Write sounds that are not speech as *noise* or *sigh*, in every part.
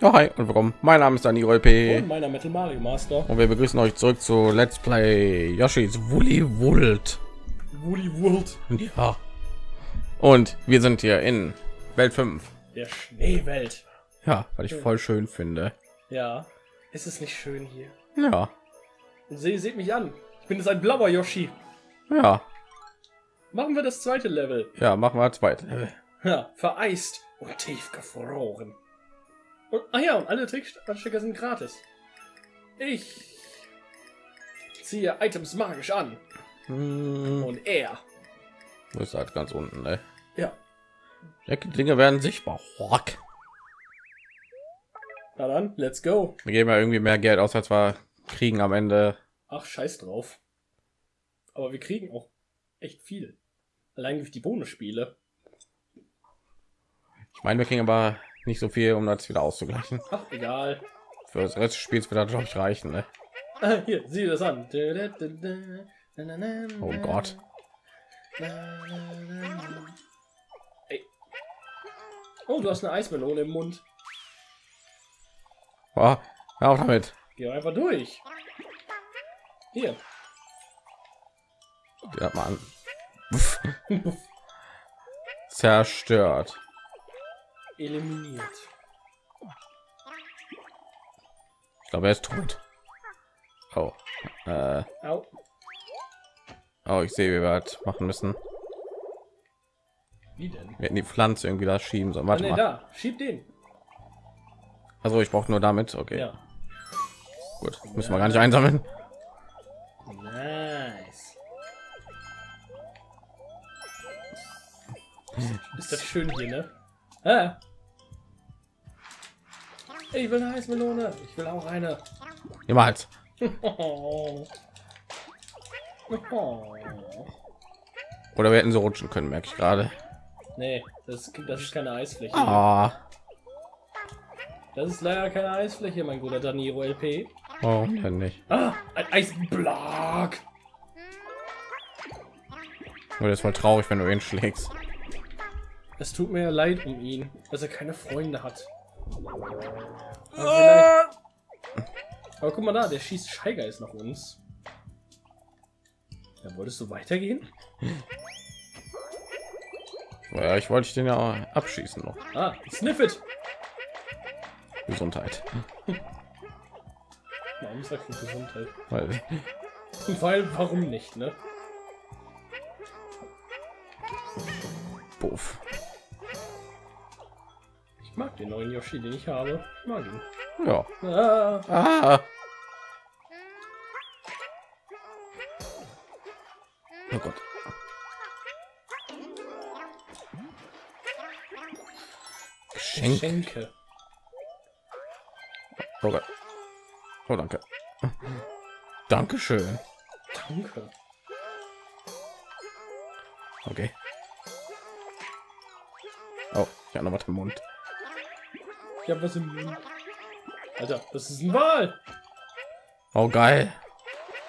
Ja, hi und willkommen. Mein Name ist Daniel LP Und meiner Metal Mario Master. und wir begrüßen euch zurück zu Let's Play Yoshi's Woolly World. Woolly World. Ja. Und wir sind hier in Welt 5. Der Schneewelt. Ja, weil ich voll schön finde. Ja. Ist es nicht schön hier? Ja. Und sie seht mich an. Ich bin jetzt ein blauer Yoshi. Ja. Machen wir das zweite Level. Ja, machen wir zweite. Ja, vereist und tief gefroren. Und, ah ja, und alle Trickstecker sind gratis. Ich ziehe Items magisch an. Hm, Und er. wo ist halt ganz unten, ne? Ja. Die Dinge werden sichtbar. Rock. Na dann, let's go. Wir geben ja irgendwie mehr Geld aus, als wir kriegen am Ende. Ach, scheiß drauf. Aber wir kriegen auch echt viel. Allein durch die Bonusspiele. Ich meine, wir kriegen aber nicht so viel, um das wieder auszugleichen. Ach, egal. Für das Rest des Spiels wird das glaube ich reichen, ne? Ah, *laughs* Hier, sieh das an. Oh Gott. Ey. Oh, du hast eine Eismelone im Mund. Oh, hör auf damit. Geh einfach durch. Hier. Mal an. *laughs* Zerstört. Eliminiert. Ich glaube, er ist tot. Oh. Äh, oh, ich sehe, wie wir das machen müssen. Wie denn? Wir hätten die Pflanze irgendwie da schieben sollen. Ah, Warte nee, mal. da. Schieb den. Also ich brauche nur damit. Okay, Ja. gut. Müssen wir gar nicht einsammeln. Nice. Ist das schön hier, ne? Ich will eine Eismelone. Ich will auch eine. Niemals. Oh. *laughs* Oh. Oder wir hätten so rutschen können, merke ich gerade. Nee, das, das ist keine Eisfläche. Ah, Das ist leider keine Eisfläche, mein guter Daniro LP. warum denn nicht? Ah, ein Eisblock. Oder ist voll traurig, wenn du ihn schlägst. Es tut mir leid um ihn, dass er keine Freunde hat. Aber, vielleicht- Aber guck mal da, der schießt Scheigeist nach uns. Ja, wolltest du weitergehen? Ja, ich wollte den ja abschießen noch. Ah, sniff it. Gesundheit. Warum sagst du Gesundheit? Weil Weil, warum nicht, ne? Puff. Den neuen Yoshi, den ich habe. Ich mag ihn. Ja. Ah, Ah. Oh Gott. Geschenk. Geschenke. Oh Gott. Oh, danke. Dankeschön. Danke. Okay. Oh, ich habe noch was im Mund. Ich hab was im Mund. Alter, das ist ein Wal. Oh, geil.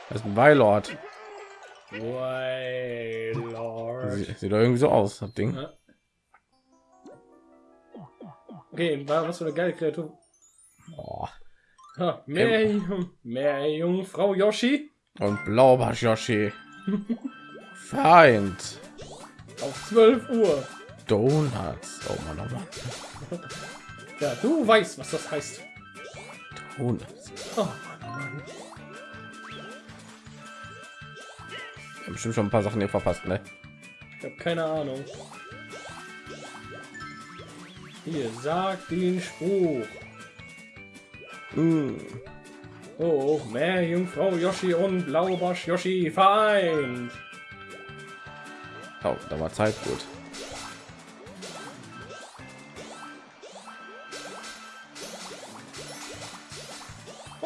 Das ist ein Weilord. Wailord. Sieht, sieht doch irgendwie so aus, das Ding. Ja. Okay, war was für eine geile Kreatur. Oh. Ha, mehr, Jung- mehr Jungfrau Yoshi Und Blaubarsch Yoshi. Feind. auf 12 Uhr. Donuts. Oh Mann, oh Mann. Ja, du weißt, was das heißt. Donuts. Oh Mann, Mann. Ich hab bestimmt schon ein paar Sachen hier verpasst, ne? Ich habe keine Ahnung. Hier, sag den Spruch. Mm. Oh, mehr Jungfrau Yoshi und Blaubarsch Yoshi Feind. Oh, da war Zeit gut.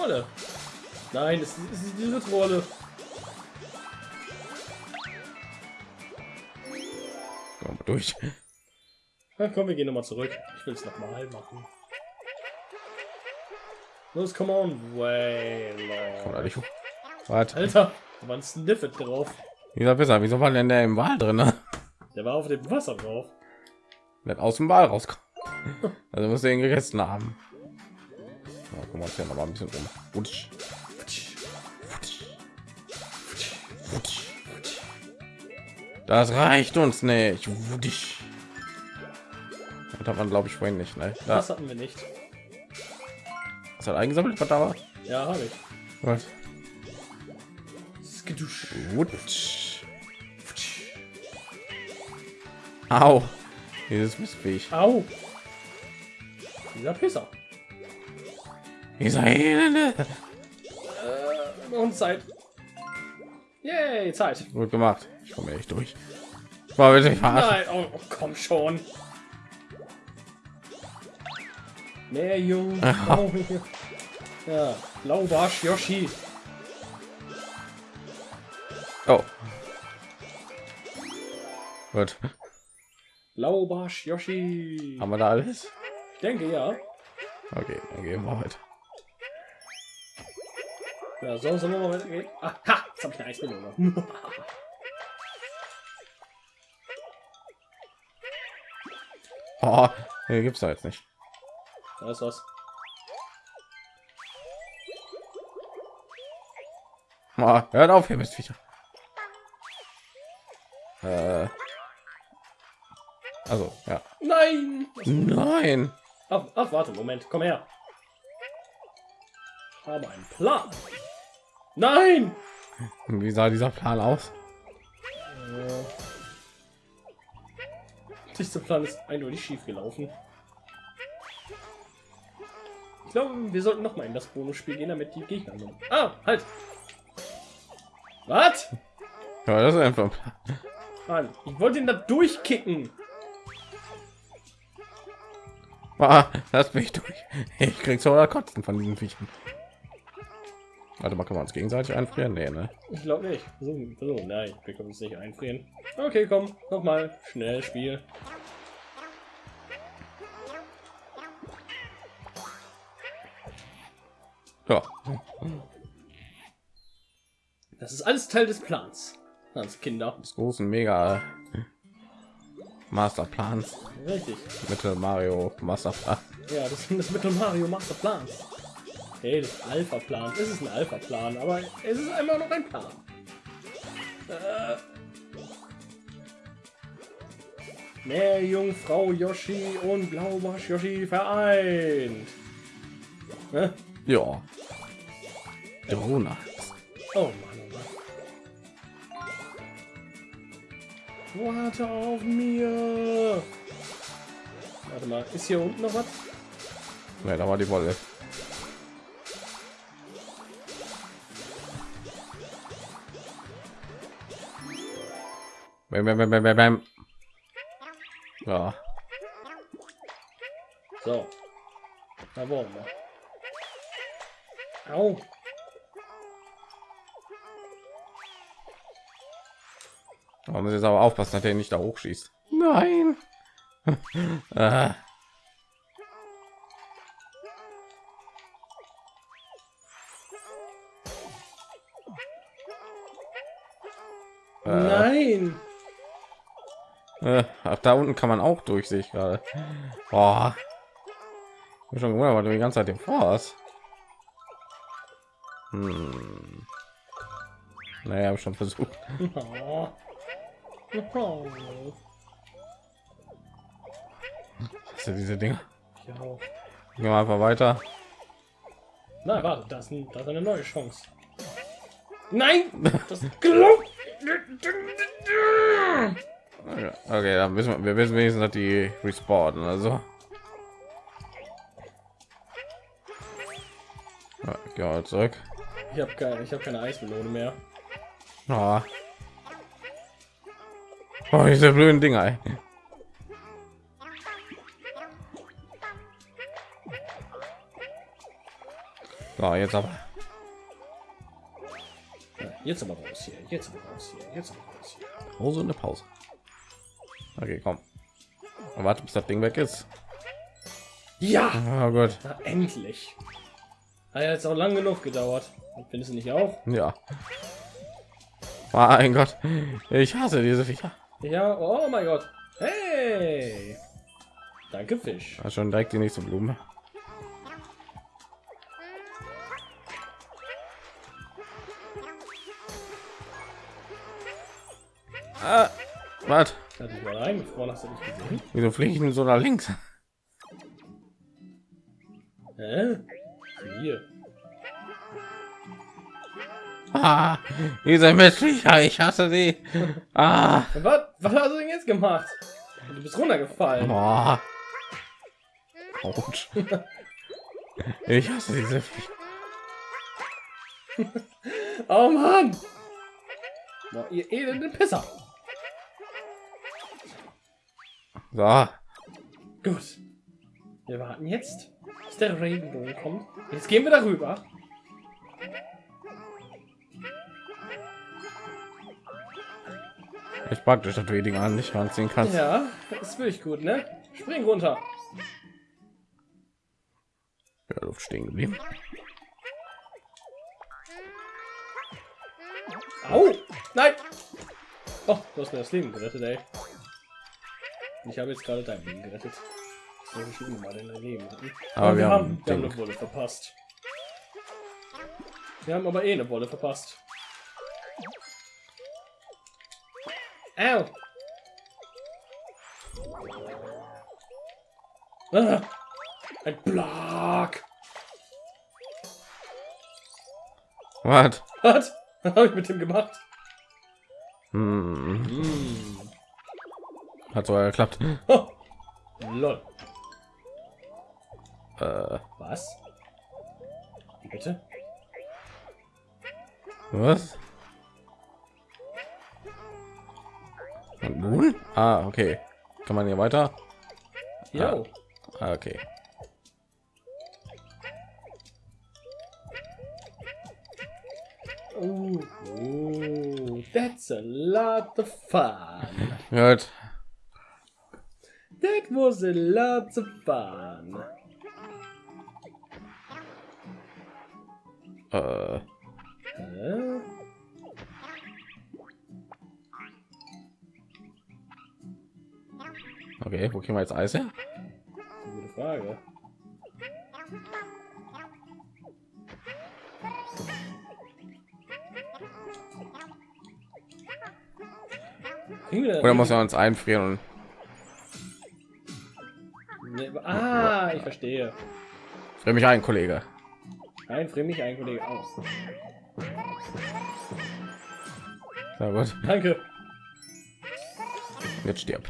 Rolle. Nein, es ist, ist diese Trolle. Mal durch. Na, komm, wir gehen nochmal zurück. Ich will es nochmal machen. Los, come on, Komm nicht hoch. Warte. Alter, da war ein Sniffet drauf. Wieso besser? Wieso war denn der im Wal drin? Ne? Der war auf dem Wasser drauf. Wird aus dem Wal rauskommen. Also muss er ihn gegessen haben. Ja, gucken wir uns ja noch mal ein bisschen um. Utsch. Das reicht uns nicht. Das hat man glaube ich vorhin nicht. Ne? Da, Das hatten wir nicht. das hat eingesammelt, was da war. Ja, habe ich. Was? Wutsch. Au. Dieses Mistviech. Au. Dieser Pisser. Dieser Elende. Äh, und Zeit. Yay, Zeit. Gut gemacht. Ich komme echt durch. War verarschen. Nein, oh, oh, komm schon. Mehr Jung. Oh, ja, Blaubarsch Yoshi. Oh. Gut. Blaubarsch Yoshi. Haben wir da alles? Ich denke ja. Okay, dann gehen wir weiter. Ja, so sollen wir mal weitergehen. Ah, ha, jetzt hab ich eine Eismelone. Oh, hier gibt's da jetzt nicht. Da ist was. Oh, hört auf, ihr Mistviecher. Äh. Also, ja. Nein! Nein. Ach, ach, warte, Moment, komm her. Ich habe einen Plan. Nein! Wie sah dieser Plan aus? Dieser Plan ist eindeutig schief gelaufen. Ich glaube, wir sollten noch mal in das Bonusspiel gehen, damit die Gegner sind. Ah, halt! Was? Ja, das ist einfach. Mann, ich wollte ihn da durchkicken. Ah, das bin ich durch. Ich krieg so kotzen von diesen Viechern. Warte mal, können wir uns gegenseitig einfrieren? Nee, ne? Ich glaube nicht. So, so, nein, wir können uns nicht einfrieren. Okay, komm, noch mal schnell Spiel. Ja. Das ist alles Teil des Plans. Als Kinder. Des großen Mega Masterplans. Richtig. Mitte Mario Masterplan. Ja, das ist das Mittel Mario Masterplans. Hey, das Alpha-Plan. Es ist ein Alpha-Plan, aber es ist immer noch ein Plan. Äh. Mehr Jungfrau Yoshi und Blaubarsch Yoshi vereint. Ne? Ja. Drona. Oh Mann, oh Mann. Warte auf mir. Warte mal, ist hier unten noch was? Ja, da war die Wolle. Bam, bam, bam, bam, bam. Ja, So. Da wollen wir. Au. man muss jetzt aber aufpassen, dass er nicht da hochschießt. Nein. *laughs* ah. Äh, Nein. Äh, ach, da unten kann man auch durch, sehe ich gerade. Boah. Ich bin schon gewundert, weil du die ganze Zeit den vorhast. Hm. Naja, habe schon versucht. Was sind diese Dinge? Gehen wir einfach weiter. Nein, warte, das ist, ein, das ist eine neue Chance. Nein! Das glaubt. Okay, dann wissen wir, wir wissen wenigstens, dass die respawnen. Also. Ja, geh mal zurück. Ich habe keine, ich habe keine Eismelone mehr. Ah. Oh, diese blöden Dinger. ey. So, jetzt aber. Jetzt aber raus hier, jetzt aber raus hier, jetzt aber raus hier. Pause und eine Pause. Okay, komm. Und warte, bis das Ding weg ist. Ja! Oh Gott. Na, endlich. Hat jetzt auch lang genug gedauert. Findest du nicht auch? Ja. Mein Gott. Ich hasse diese Viecher. Ja, oh mein Gott. Hey! Danke, Fisch. War schon direkt die nächste Blume. Ah, was? Hat dich mal eingefroren, hast du nicht gesehen? Wieso fliege ich denn so nach links? Hä? Hier. Ah, diese Missviecher, ich hasse sie. Ah, Was, was hast du denn jetzt gemacht? Du bist runtergefallen. boah. Autsch. Ich hasse diese. *laughs* Oh Mann! Boah, ihr elenden Pisser. So, Gut. Wir warten jetzt, bis der Regenbogen kommt. Jetzt gehen wir darüber. ich praktisch, dass du die Dinger nicht ranziehen kannst. Ja, das ist wirklich gut, ne? Spring runter. Ja, Luft stehen geblieben. Au! Nein! Oh, du hast mir das Leben gerettet, ey. Ich habe jetzt gerade dein Leben gerettet. Das ich schon mal in dein Leben hatten. Aber wir haben haben, wir haben Ding. eine Wolle verpasst. Wir haben aber eh eine Wolle verpasst. Au! Ah, ein Block! Was? *laughs* Was? Was habe ich mit dem gemacht? Hm, Hm. Hat sogar geklappt. Oh. *laughs* Lol. Äh, Was? Bitte? was? Nun? Ah, okay. Kann man hier weiter? Jo. Ah, okay. Ooh, ooh, that's a lot of fun. Gut. Was a lot of fun. Äh, Hä? okay, wo kriegen wir jetzt Eis her? Gute Frage. Oder muss er uns einfrieren? Ah, ich verstehe. frier mich ein, Kollege. Nein, frier mich ein Kollege aus. Na gut, Danke. jetzt stirb.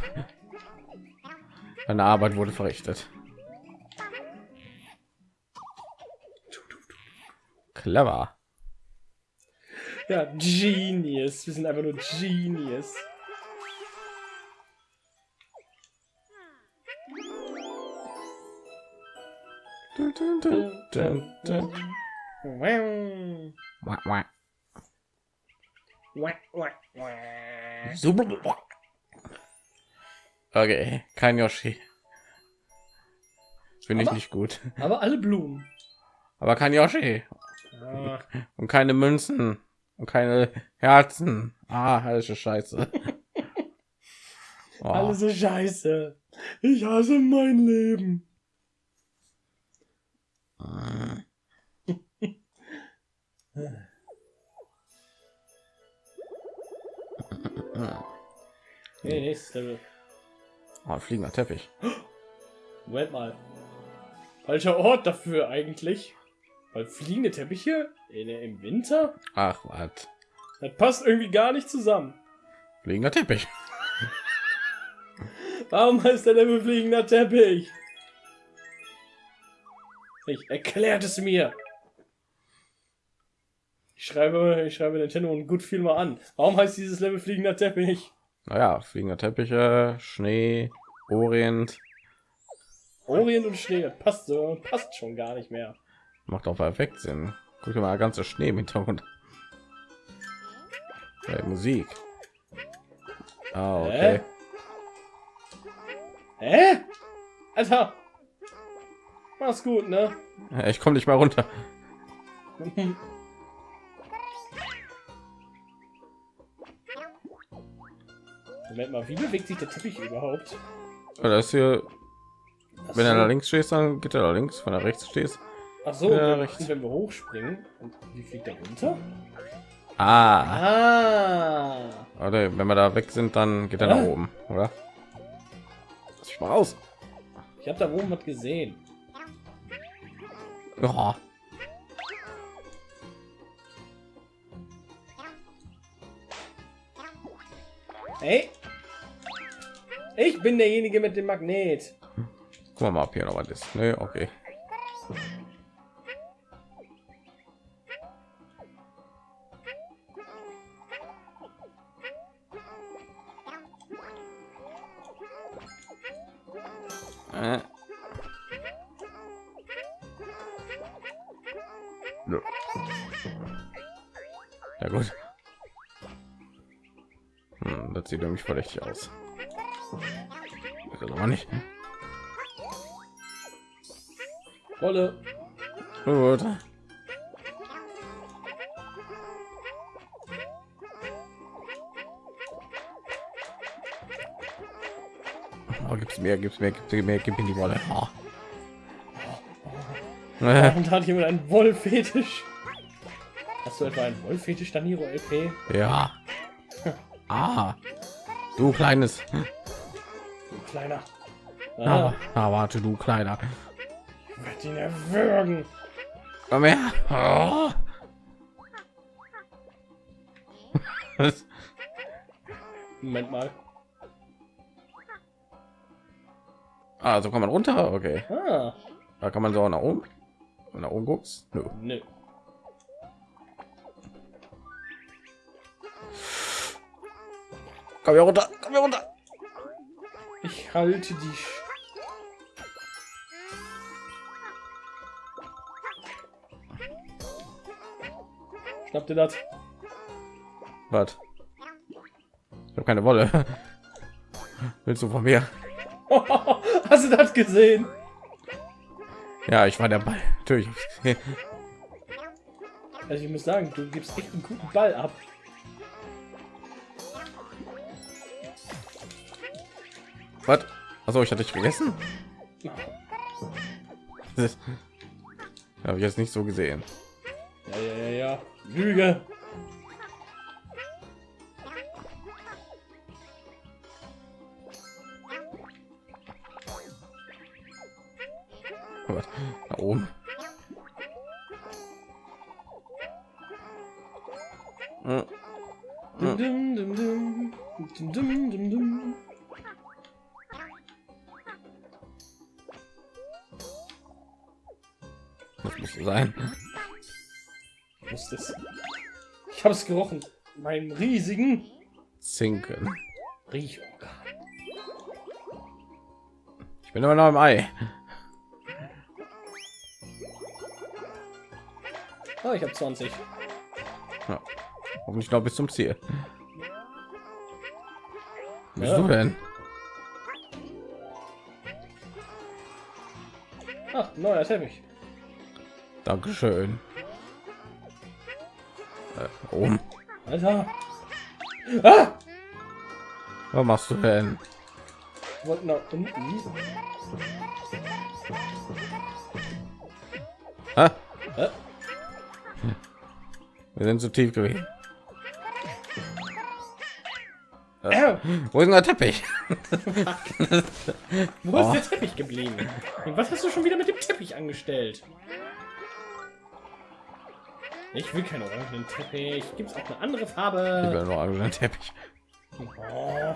Deine Arbeit wurde verrichtet. Clever. Ja, Genius. Wir sind einfach nur Genius. Okay, kein Yoshi. Finde ich nicht gut. Aber alle Blumen. Aber kein Yoshi. Ah, Und keine Münzen. Und keine Herzen. Ah, alles ist scheiße. *laughs* Oh, Alles so scheiße. Ich hasse mein Leben. Nee, nächstes Level. oh, fliegender Teppich. Moment mal. Falscher Ort dafür eigentlich. Weil fliegende Teppiche in, im Winter? Ach, was? Das passt irgendwie gar nicht zusammen. Fliegender Teppich. Warum heißt der Level fliegender Teppich? Ich erklärt es mir. Ich schreibe, ich schreibe Nintendo und gut viel mal an. Warum heißt dieses Level fliegender Teppich? Naja, fliegender Teppiche, Schnee, Orient. Orient und Schnee, passt so, passt schon gar nicht mehr. Macht auch perfekt Sinn. Guck mal, ganze Schnee im Hintergrund. Hey, Musik. Ah, okay. Hä? Alter! Mach's gut, ne? Ich komme nicht mal runter. Moment mal, wie bewegt sich der Teppich überhaupt? Das ist hier, Ach wenn er da links stehst, dann geht er da links. Wenn er rechts stehst. Ach so, wenn, rechts. wenn wir hochspringen, und wie fliegt der runter? Ah, Ah! Warte, wenn wir da weg sind, dann geht er Ja. nach oben, oder? Lass ich mal raus. Ich habe da oben was gesehen. Ja. Hey, ich bin derjenige mit dem Magnet. Guck mal, ob hier noch was ist. Nee, okay. Sieht nämlich verdächtig aus. Aber nicht. Wolle. Gut. Oh, gibt's mehr, gibt's mehr, gibt's mehr, gib mir die Wolle. Oh. Äh, Und hat jemand einen Wollfetisch? Hast du etwa einen Wollfetisch, Daniro LP? ja. *laughs* Ah. Du kleines. Du kleiner. Ah, ah, warte, du kleiner. ich werd ihn erwürgen. Komm her. Oh. Moment mal. Ah, so kann man runter. Okay. Ah, Da kann man so nach oben. Nach oben guckst. Nö. nö. Komm hier runter. Komm hier runter. Ich halte dich. Schnappt ihr das? Was? Ich habe keine Wolle. Willst du von mir? *laughs* Hast du das gesehen? Ja, ich war der Ball. Natürlich. Also ich muss sagen, du gibst echt einen guten Ball ab. Was? Also ich hatte dich vergessen. Habe ich jetzt nicht so gesehen. Ja, ja, ja, ja. Lüge. Nach oben. Hm. Dum, muss sein. Ich wusste es. Ich habe es gerochen. Meinem riesigen Zinken. Riechorgan. Ich bin immer noch im Ei. Ah, ich habe 20. Ja. Hoffentlich noch bis zum Ziel. Bist Ja. du denn? Ach, neuer Teppich. Dankeschön. Äh, oben. Alter. Ah! Was machst du denn? Ich wollte nach unten. Ah, Äh? wir sind zu tief gewesen. Äh, Wo ist denn der Teppich? wo Oh. ist der *laughs* Teppich geblieben? Und was hast du schon wieder mit dem Teppich angestellt? Ich will keinen orangenen Teppich. Gibt es auch eine andere Ich Farbe? will nur einen Teppich. Oh,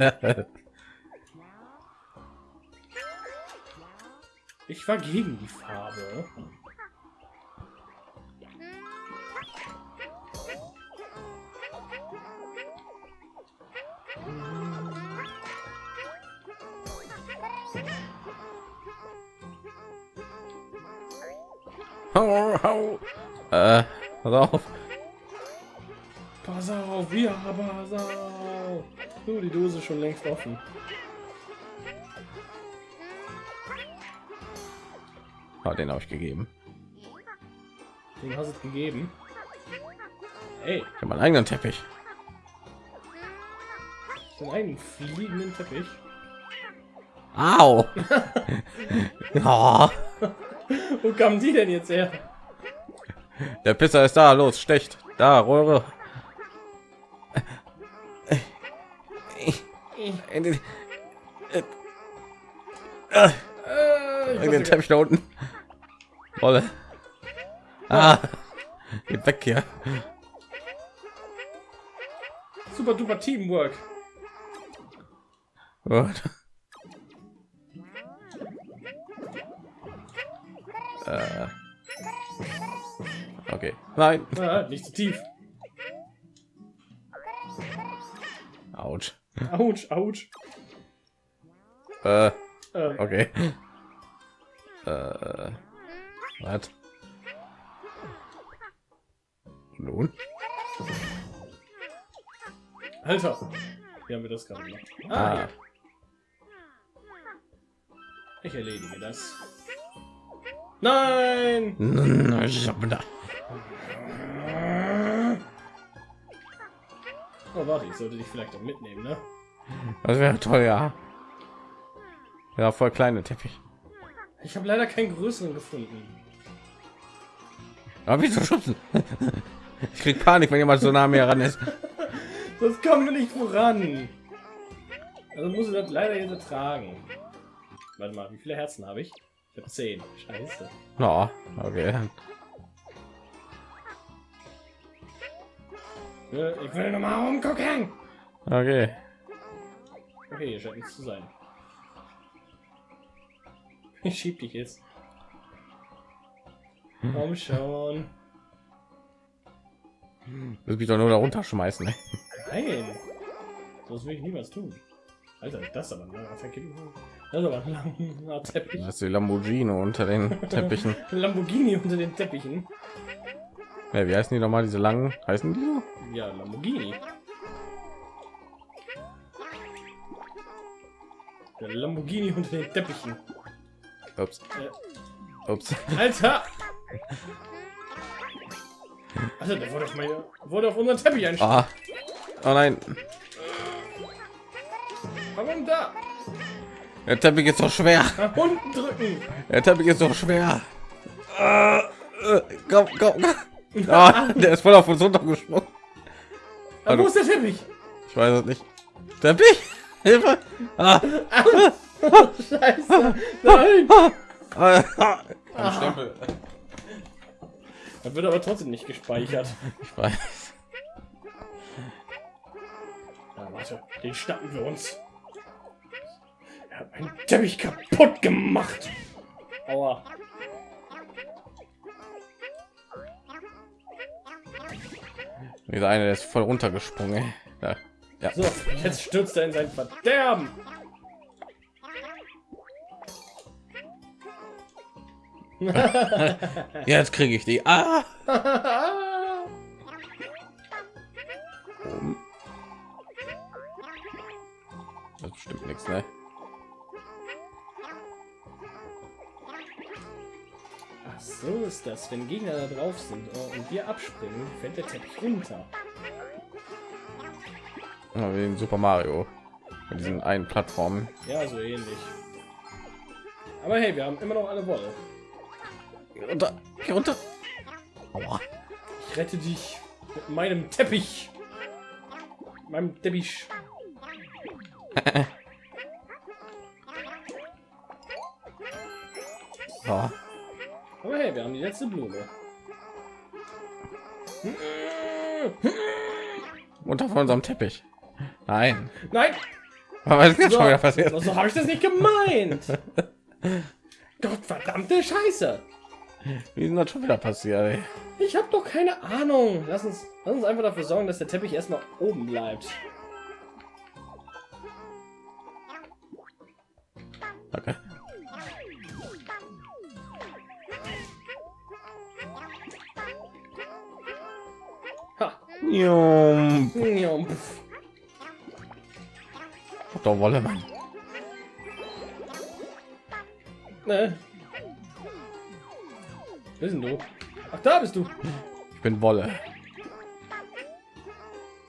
ich war gegen die Farbe. Hau, hau. Äh, pass auf. Pass auf, ja, pass auf. Du, die Dose schon längst offen. Ah, den habe ich gegeben. Den hast du gegeben. Ey, Ich habe meinen eigenen Teppich. so einen fliegenden Teppich. Au. *laughs* *laughs* Wo kamen die denn jetzt her? Der Pisser ist da. Los, stecht. Da, Röhre. Endlich. Äh, den Teppich da unten. Wolle. Ah, geht weg hier. super duper Teamwork. Gut. Äh. Okay. Nein. *laughs* Ah, nicht zu tief. Autsch. Autsch, Autsch. Äh, Äh, okay. Äh, was? Nun? Alter. Wie haben wir das gerade gemacht? Ah, Ah. Ich erledige das. Nein! ich hab da. Ich sollte dich vielleicht auch mitnehmen, ne? Das wäre toll, ja. Ja, voll kleine Teppich. Ich habe leider keinen größeren gefunden. Aber wieso schubsen? Ich krieg Panik, wenn jemand so nah mir ran ist. *laughs* Das kommen wir nicht voran. Also muss ich das leider jetzt ertragen. Warte mal, wie viele Herzen habe ich? Ich habe zehn. Scheiße. No, okay. Ich will noch mal umgucken. Okay. Okay, hier scheint nichts zu sein. *laughs* Ich schieb dich jetzt. Komm schon. Das mich doch nur da runterschmeißen. Ne? Nein. Das will ich niemals tun. Alter, das ist aber ein langer Verkippen. Das ist aber ein langer Teppich. Das ist die Lamborghini unter den *laughs* Teppichen. Lamborghini unter den Teppichen. Ja, wie heißen die noch mal diese langen? Heißen die so? Ja, Lamborghini. Der Lamborghini unter den Teppichen. Ups. Äh, Ups. *laughs* Alter! Alter, der wurde auf, meine, wurde auf unseren Teppich einstellen. Ah. Oh nein. Warum da? Der Teppich ist so schwer. Nach unten drücken. Der Teppich ist so schwer. Ah, äh, komm, komm. komm. *laughs* Ah, der ist voll auf uns runtergesprungen. Also- wo ist der Teppich? Ich weiß es nicht. Teppich? Hilfe! Ah, *laughs* Scheiße. Nein. ah, ah. Ein Stempel. Das wird aber trotzdem nicht gespeichert. Ich weiß. Ja, warte, den schnappen wir uns. Er hat meinen Teppich kaputt gemacht. Aua. Dieser eine der ist voll runtergesprungen. Ja. ja. So, jetzt stürzt er in sein Verderben. *laughs* Jetzt kriege ich die. Ah! *laughs* so ist das. Wenn Gegner da drauf sind äh, und wir abspringen, fällt der Teppich runter. Ja, wie in Super Mario. Mit diesen einen Plattformen. Ja, so ähnlich. Aber hey, wir haben immer noch alle Wolle. Geh runter. Geh runter. Aua. Ich rette dich mit meinem Teppich. Meinem Teppich. *laughs* letzte Blume. Runter von unserem Teppich. Nein. Nein! Was ist jetzt So, schon wieder passiert? so habe ich das nicht gemeint. *laughs* Gott verdammte Scheiße. Wie ist das schon wieder passiert? Ey? Ich habe doch keine Ahnung. Lass uns, lass uns einfach dafür sorgen, dass der Teppich erstmal oben bleibt. Okay. Jum. Doch Wolle, Mann. Ne. Bist denn du? Ach, da bist du. Ich bin Wolle.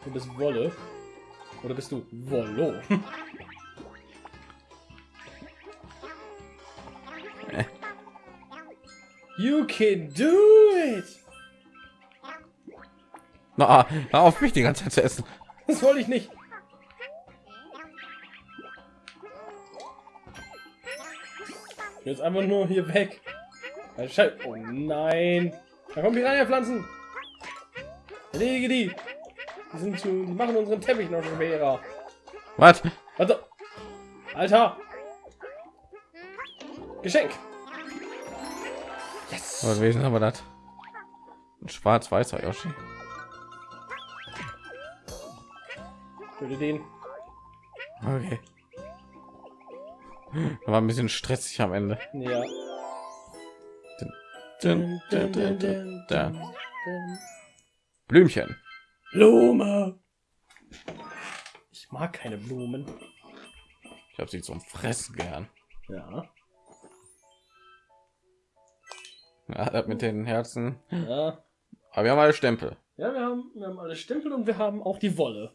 Du bist Wolle. Oder bist du Wollo? *laughs* you can do it! Na, ah, na, auf mich die ganze Zeit zu essen. Das wollte ich nicht. Jetzt einfach nur hier weg. Oh nein. Da kommen die Pflanzen. Lege die. Die, sind zu, die machen unseren Teppich noch schwerer. Was? Warte. Alter. Geschenk. Yes. Was gewesen haben wir das? Ein schwarz-weißer Yoshi. Töte den. Okay. War ein bisschen stressig am Ende. Ja. Dun, dun, dun. Blümchen. Blume. Ich mag keine Blumen. Ich habe sie zum Fressen gern. Ja. Ja, mit den Herzen. Ja. Aber wir haben alle Stempel. Ja, wir haben, wir haben alle Stempel und wir haben auch die Wolle.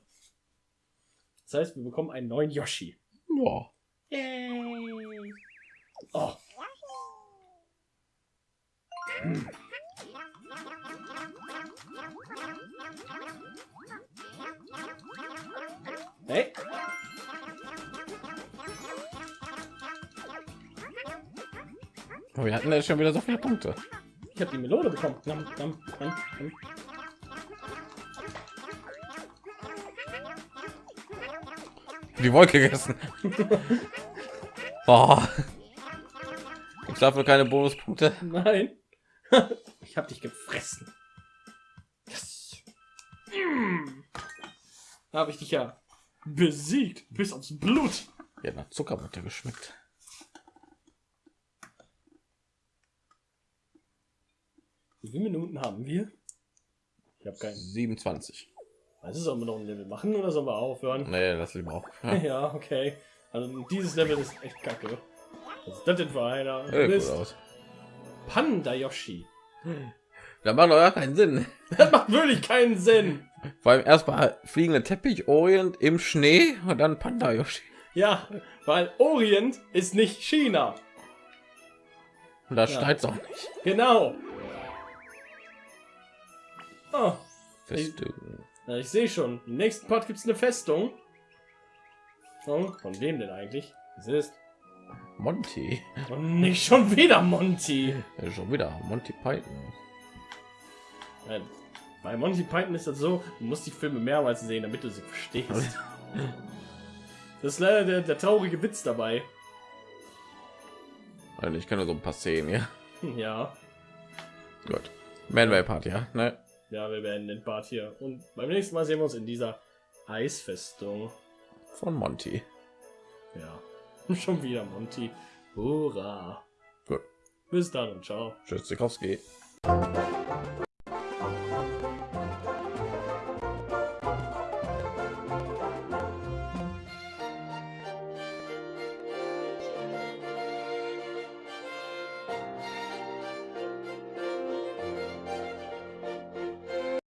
Das heißt, wir bekommen einen neuen Yoshi. Ja. Yay. Oh. Hey. Aber wir hatten ja schon wieder so viele Punkte. Ich habe die Melone bekommen. Nam, nam, nam, Die Wolke gegessen. oh. Ich dafür keine Bonuspunkte. Nein. *laughs* ich habe dich gefressen. Yes. Mm. Habe ich dich ja besiegt bis aufs Blut. Ja, nach Zuckerbutter geschmeckt. Wie viele Minuten haben wir? Ich habe keinen. 27. Also sollen wir noch ein Level machen oder sollen wir aufhören? Nee, das lieber auch. *laughs* Ja. Ja, okay. Also dieses Level ist echt kacke. Was ist das denn für einer? Cool bist aus. Panda Yoshi. Da macht doch gar keinen Sinn. *laughs* Das macht wirklich keinen Sinn. Vor allem erstmal fliegende Teppich, Orient im Schnee und dann Panda Yoshi. Ja, weil Orient ist nicht China. Und da Ja. steigt auch nicht. Genau. Oh, Festung. Na, ich sehe schon. Im nächsten Part gibt es eine Festung. Oh, von wem denn eigentlich? Es ist. Monty. Und nicht schon wieder Monty. Ja, schon wieder Monty Python. Nein. Bei Monty Python ist das so, du musst die Filme mehrmals sehen, damit du sie verstehst. *laughs* Das ist leider der, der traurige Witz dabei. Also ich kenne nur so ein paar Szenen, ja. Ja. Gut. Manway Part, ja. Ne? Ja, wir beenden den Part hier. Und beim nächsten Mal sehen wir uns in dieser Eisfestung. Von Monty. Ja. *laughs* Schon wieder Monty. Hurra. Gut. Bis dann und ciao. Tschüss, Zikowski.